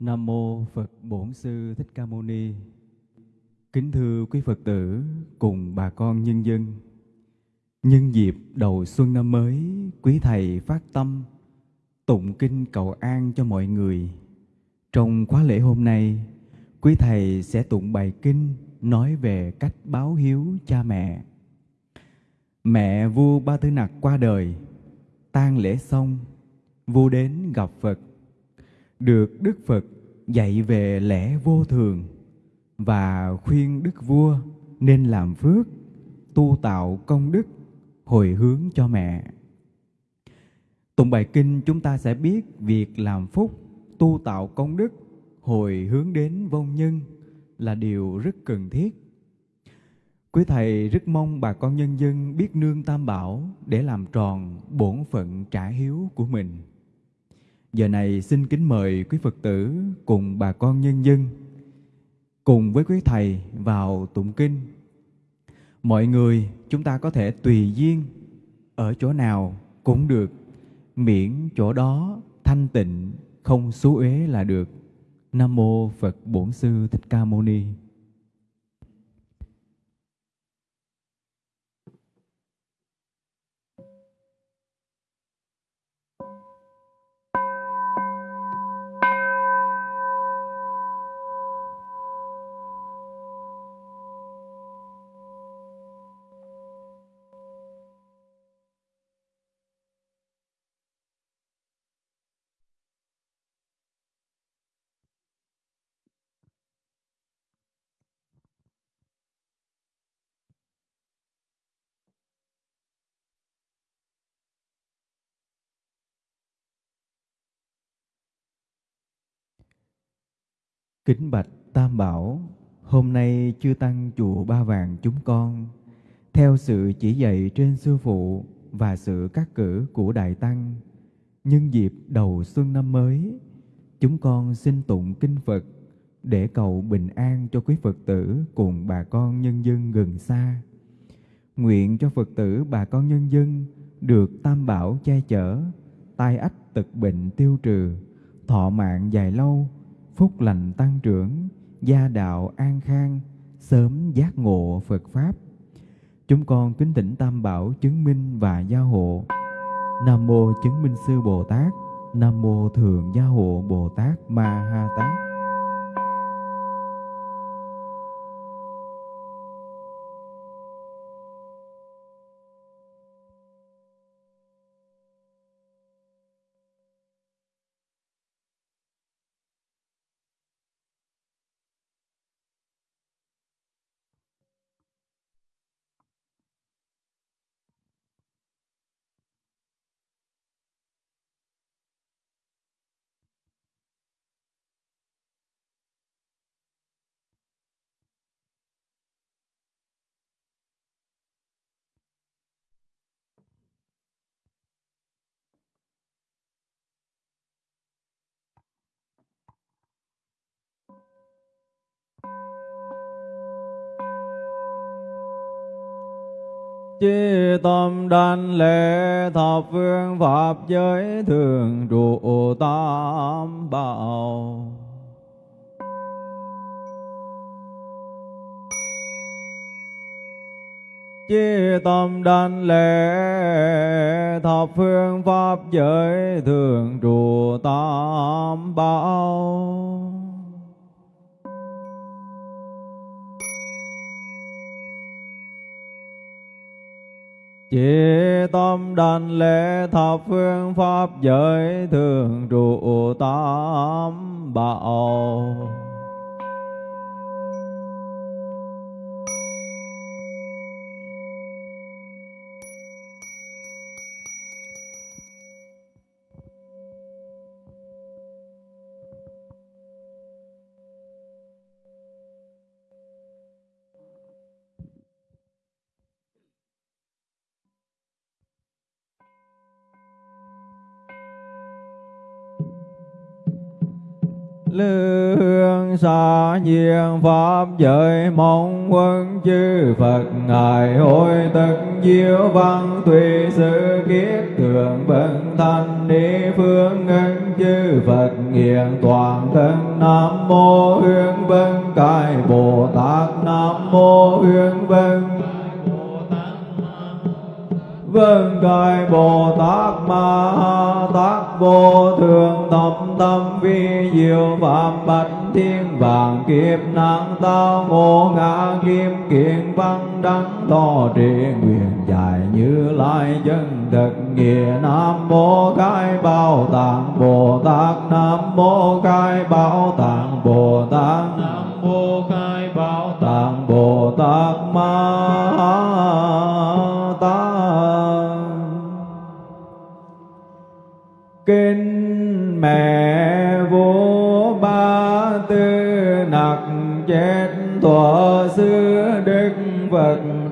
Nam mô Phật Bổn Sư Thích Ca Mâu Ni. Kính thưa quý Phật tử cùng bà con nhân dân. Nhân dịp đầu xuân năm mới, quý thầy phát tâm tụng kinh cầu an cho mọi người. Trong khóa lễ hôm nay, quý thầy sẽ tụng bài kinh nói về cách báo hiếu cha mẹ. Mẹ vua Ba Tư Nặc qua đời, tang lễ xong, vua đến gặp Phật được Đức Phật dạy về lẽ vô thường và khuyên Đức Vua nên làm phước, tu tạo công đức, hồi hướng cho mẹ. Tụng bài kinh chúng ta sẽ biết việc làm phúc, tu tạo công đức, hồi hướng đến vong nhân là điều rất cần thiết. Quý Thầy rất mong bà con nhân dân biết nương tam bảo để làm tròn bổn phận trả hiếu của mình. Giờ này xin kính mời quý Phật tử cùng bà con nhân dân cùng với quý Thầy vào tụng kinh. Mọi người chúng ta có thể tùy duyên ở chỗ nào cũng được, miễn chỗ đó thanh tịnh, không xú uế là được. Nam Mô Phật Bổn Sư Thích Ca Mâu Ni. Kính bạch Tam Bảo, hôm nay chư Tăng chùa Ba Vàng chúng con, theo sự chỉ dạy trên Sư Phụ và sự cắt cử của Đại Tăng, nhân dịp đầu xuân năm mới, chúng con xin tụng kinh Phật để cầu bình an cho quý Phật tử cùng bà con nhân dân gần xa. Nguyện cho Phật tử bà con nhân dân được Tam Bảo che chở, tai ách tật bệnh tiêu trừ, thọ mạng dài lâu, phúc lành tăng trưởng, gia đạo an khang, sớm giác ngộ Phật Pháp. Chúng con kính thỉnh Tam Bảo chứng minh và gia hộ. Nam Mô Chứng Minh Sư Bồ Tát, Nam Mô thượng Gia Hộ Bồ Tát Ma Ha Tát. Chi tâm đảnh lễ thập phương Pháp giới thường trụ tam bảo. Chi tâm đảnh lễ thập phương Pháp giới thường trụ tam bảo. Chỉ tâm đảnh lễ thập phương pháp giới thường trụ tam bảo. Lương xa nhiên pháp giới mong quân chư Phật. Ngài hồi tất diệu văn tùy sự kiết thường vân thanh đi phương ngân chư Phật. Nghiền toàn thân nam mô hương vân, cai bồ tát nam mô hương vân vân cai bồ tát ma ha tát vô thường tâm tâm vi diệu, phạm bạch thiên vàng kiếp năng tao ngộ ngã kim kiện văn đắng to trì, nguyện dài như lai chân thực, nghĩa nam mô cai bảo tạng, bồ tát nam mô cai bảo tạng, bồ tát nam mô khai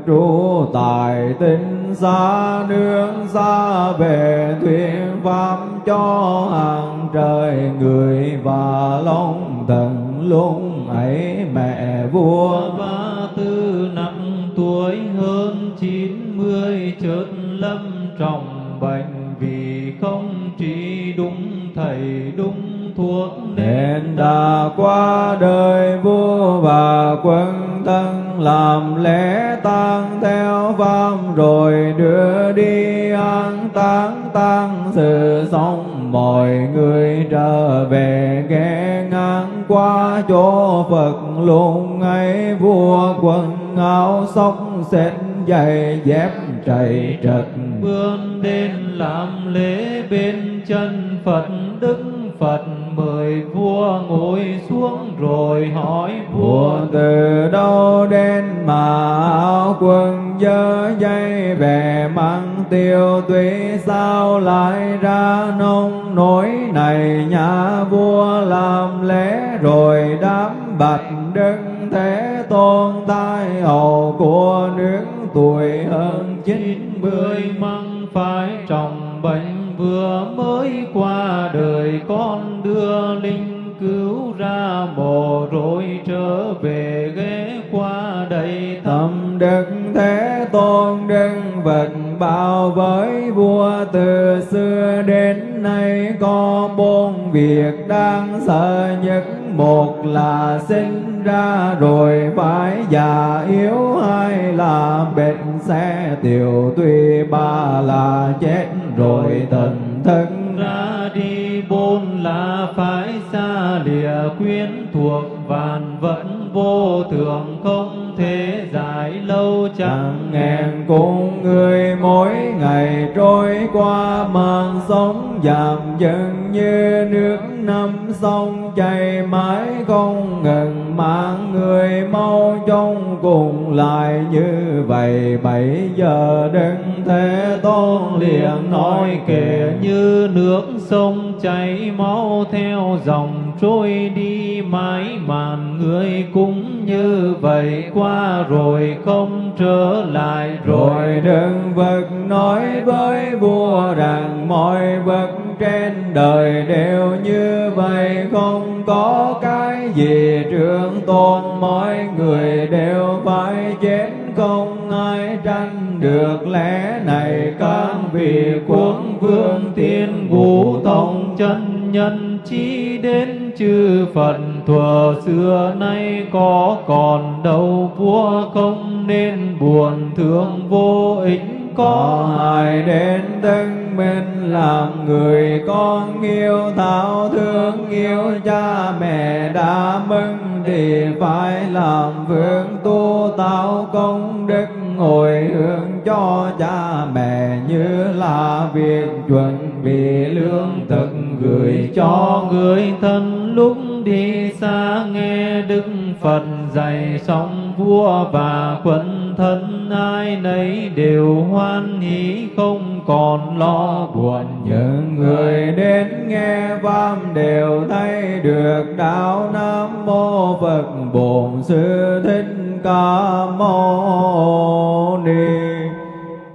trụ tại tinh xa nương xa về thuyết pháp cho hàng trời người và long thần lúc ấy mẹ vua. Ba tư năm tuổi hơn chín mươi chợt lâm trọng bệnh vì không trị đúng thầy đúng thuốc nên đã qua đời vua và quân thân làm lễ tang theo pháp rồi đưa đi an táng, tang sự xong, mọi người trở về ghé ngang qua chỗ Phật luôn ấy. Vua quần áo sóc xếp giày dép chạy trật. Bươn đến làm lễ bên chân Phật, Đức Phật mời vua ngồi xuống rồi hỏi vua. Từ đâu đến mà áo quần dơ dây về mang tiêu tuy sao lại ra nông nỗi này nhà vua làm lễ rồi đám bạch đức thế tôn tai hầu của nước tuổi hơn chín mươi. Măng phải trọng bệnh vừa mới qua đời con đưa linh cứu ra mồ rồi trở về ghé qua đây Tâm đức thế tôn đức Phật bảo với vua từ xưa đến nay có bốn việc đáng sợ nhất. Một là sinh ra rồi phải già yếu hai là bệnh sẽ tiểu tuy ba là chết rồi thần thân. Ra đi môn là phải xa lìa quyến thuộc, vạn vẫn vô thường không thể dài lâu chẳng. Chẳng ngàn cùng người mỗi ngày trôi qua mang sống giảm dần như nước năm sông chảy mãi không ngừng, mà người mau trong cùng lại như vậy. Bảy giờ đứng thế tôn liền nói kể như nước sông chảy máu theo dòng trôi đi mãi màn người cũng như vậy qua rồi không trở lại. Rồi đừng vật nói với vua rằng mọi vật trên đời đều như vậy, không có cái gì trường tôn. Mọi người đều phải chết, không ai tranh được. Lẽ này các vị quân vương thiên vũ tông chân nhân chi đến chư Phật. Thuở xưa nay có còn đâu, vua không nên buồn, thương vô ích có ai đến thân minh làm người con yêu thảo thương yêu cha mẹ đã mừng thì phải làm vương tu, tạo công đức ngồi hướng cho cha mẹ như là việc chuẩn bị lương thực gửi cho cho người thân. Lúc đi xa nghe Đức Phật dạy xong vua và quân thân ai nấy đều hoan hỷ, không còn lo buồn. Những người đến nghe pháp đều thấy được đạo nam mô phật bổn sư thích ca mâu ni.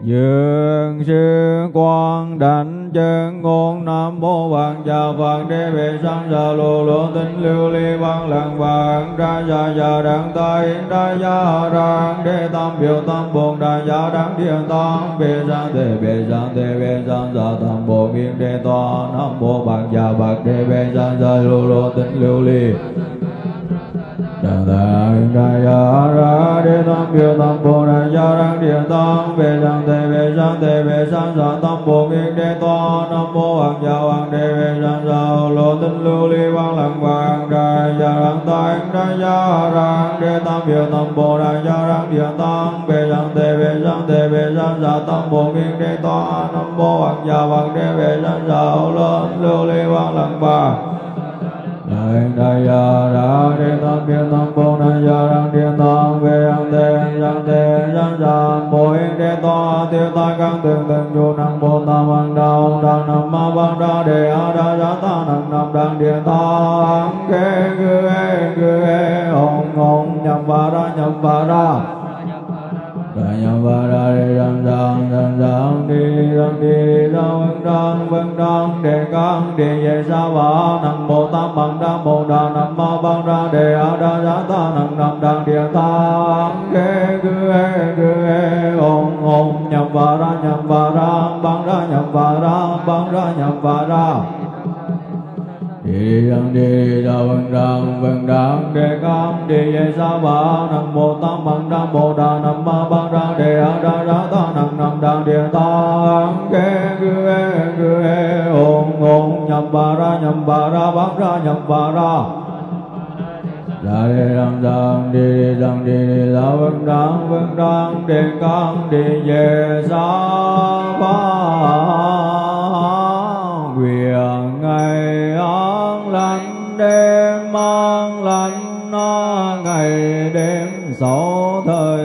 Dường sư quan đảnh chân ngôn nam mô vạn chào phật đế bệ sang già lô lần vàng, ra gia gia đẳng tay, ra gia rằng đế tam biểu tam bồn ra gia đẳng điện tam, bề giang thế bề giang thế bề giang gia tam bộ miên đế to nam mô bạc gia bạc đế, bề giang gia lô lô tịnh lưu ly. Đà ta đà ya ra đê tam biểu tam bồ đà gia rang điện tăng về sang thế về sang thế về sang sa tam bồ nghiên đê to nam mô hoàng gia hoàng đê về sang sa lô tinh lưu ly văn lặng vàng đại gia rang tai đà ya rang đê tam biểu tam bồ đà gia rang điện tăng về sang thế về sang thế về sang sa tam bồ nghiên đê to nam mô hoàng gia hoàng đê về sang sa lô tinh lưu ly văn lặng vàng đại đại ya ra đi tam biên tam bồ na ya rang thiên tam về ang thế yang thế yang sam bồ yên đế to tiêu tai căn tường tường chu năng bồ tam ang đạo đăng nam ma bang đa đề a đa ya ta năng nam đăng điện tam kế cư e cư e ông ông nhập va ra nhập va ra nhầm ba ra đi đăng đăng đăng răng đi đăng đi đi ra vân Đăng vân răng đề căng đề về sa ba nam mô tam bằng đa bồ đà nam ma bang ra đề a đa giá ta nam nam đăng địa ta kế cư e cư e ông ông nhầm ra nhầm ba ra băng ra nhầm ba ra băng ra nhầm ba ra đi đăng đi đa vân Đăng vân Đăng đề căn đề về sa ba nam mô tam bằng đa bồ đà ra nhập và ra. Ra đi răng răng đi đi răng đi đi ra vân răng vân răng đi cam đi về xa ba. Quyền ngày an lành đêm an lành ngày đêm sáu thời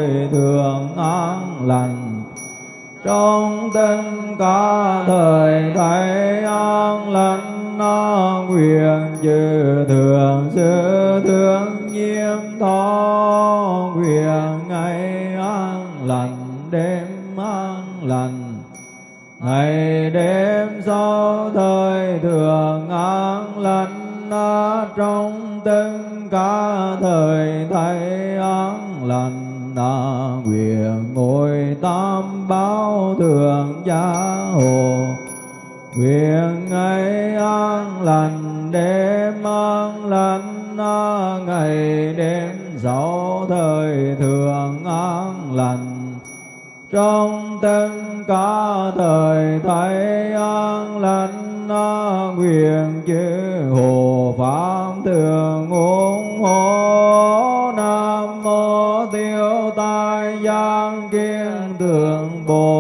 trong tất cả thời thấy an lành, nó quyền chư thường sư thương nhiên thọ quyền ngày an lành, đêm an lành. Ngày đêm sau thời thường an lành na trong tất cả thời thầy an lành na gia hồ nguyện ngày an lành, đêm an lành, na ngày đêm sáu thời thường an lành. Trong tất cả thời thấy an lành, na nguyện chư hồ pháp thường ủng hộ nam mô tiêu tai giang kiên tượng bồ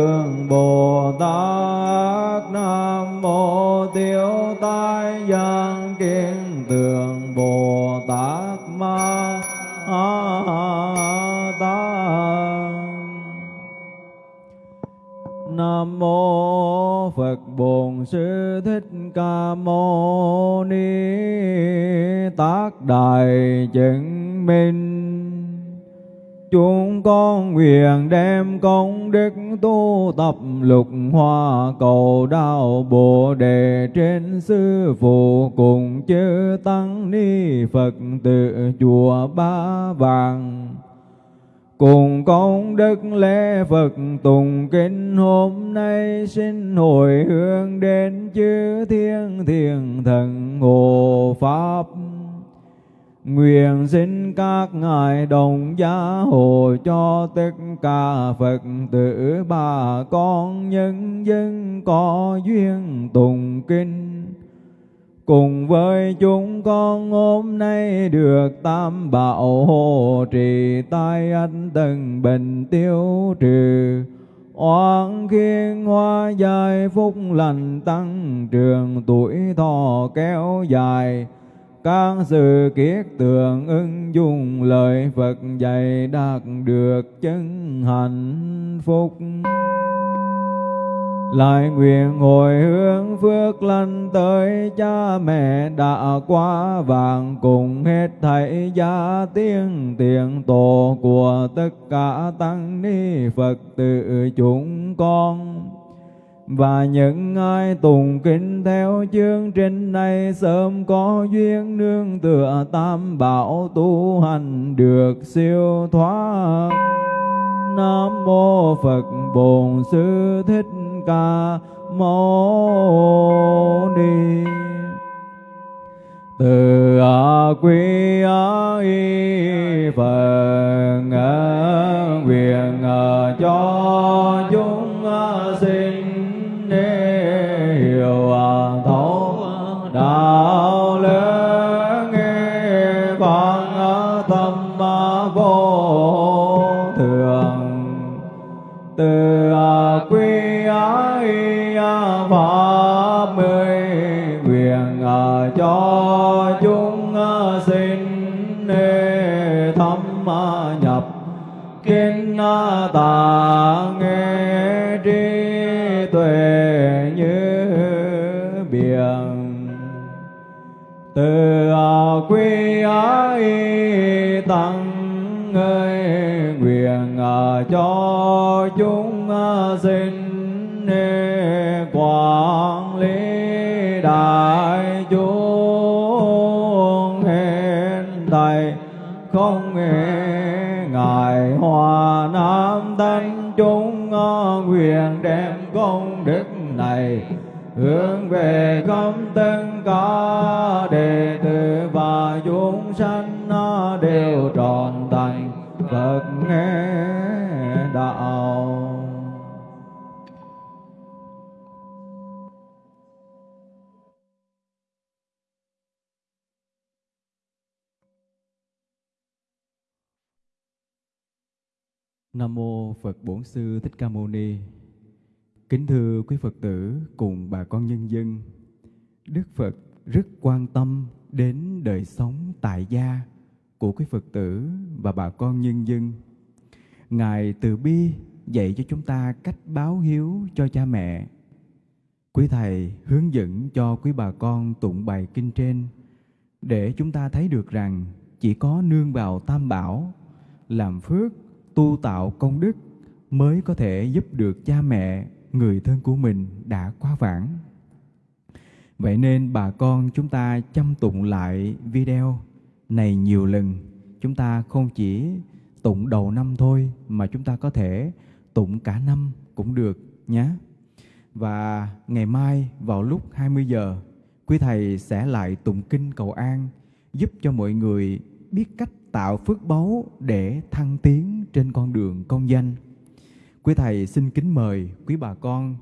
kiên tường bồ tát nam mô tiêu tai giang kiên tường bồ tát ma ta Nam mô Phật Bổn Sư Thích Ca Mâu Ni Tác Đại Chứng Minh Chúng con nguyện đem công đức tu tập lục hoa cầu đạo Bồ Đề trên sư phụ cùng chư tăng ni Phật tự chùa Ba Vàng. Cùng công đức lễ Phật tùng kinh hôm nay xin hồi hướng đến chư thiên thiền thần hộ Pháp. Nguyện xin các ngài đồng gia hộ cho tất cả Phật tử bà con nhân dân có duyên tùng kinh. Cùng với chúng con hôm nay được tam bảo hộ trì tai anh tần bình tiêu trừ. Oan khiên hoa dài phúc lành tăng, trường tuổi thọ kéo dài các sự kiết tường ưng dung lời Phật dạy đạt được chân hạnh phúc. lại nguyện hồi hướng phước lành tới cha mẹ đã qua vàng cùng hết thảy gia tiên tiền tổ của tất cả tăng ni Phật tử chúng con và những ai tùng kính theo chương trình này sớm có duyên nương tựa tam bảo tu hành được siêu thoát. Nam mô phật bổn sư thích ca mâu ni. Từ a quy a y phật nguyện ờ, cho chúng từ à, quy ái tăng ơi, nguyện à, cho chúng à, sinh quản lý đại chúng hiện tại. Không ngài hòa nam thanh chúng nguyện đem công đức này hướng Nam mô Phật Bổn Sư Thích Ca Mâu Ni. Kính thưa quý Phật tử cùng bà con nhân dân, Đức Phật rất quan tâm đến đời sống tại gia của quý Phật tử và bà con nhân dân. Ngài từ bi dạy cho chúng ta cách báo hiếu cho cha mẹ. Quý Thầy hướng dẫn cho quý bà con tụng bài kinh trên để chúng ta thấy được rằng chỉ có nương vào tam bảo, làm phước, tu tạo công đức mới có thể giúp được cha mẹ, người thân của mình đã quá vãng. Vậy nên bà con chúng ta chăm tụng lại video này nhiều lần. Chúng ta không chỉ tụng đầu năm thôi mà chúng ta có thể tụng cả năm cũng được nhé. Và ngày mai vào lúc 20 giờ, quý thầy sẽ lại tụng kinh cầu an giúp cho mọi người biết cách tạo phước báu để thăng tiến trên con đường công danh. Quý thầy xin kính mời quý bà con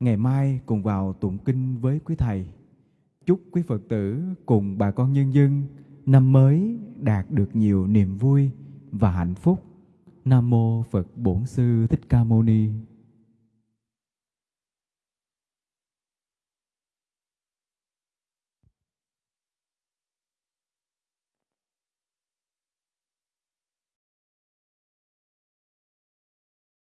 ngày mai cùng vào tụng kinh với quý thầy. Chúc quý Phật tử cùng bà con nhân dân năm mới đạt được nhiều niềm vui và hạnh phúc. Nam mô Phật Bổn Sư Thích Ca Mâu Ni.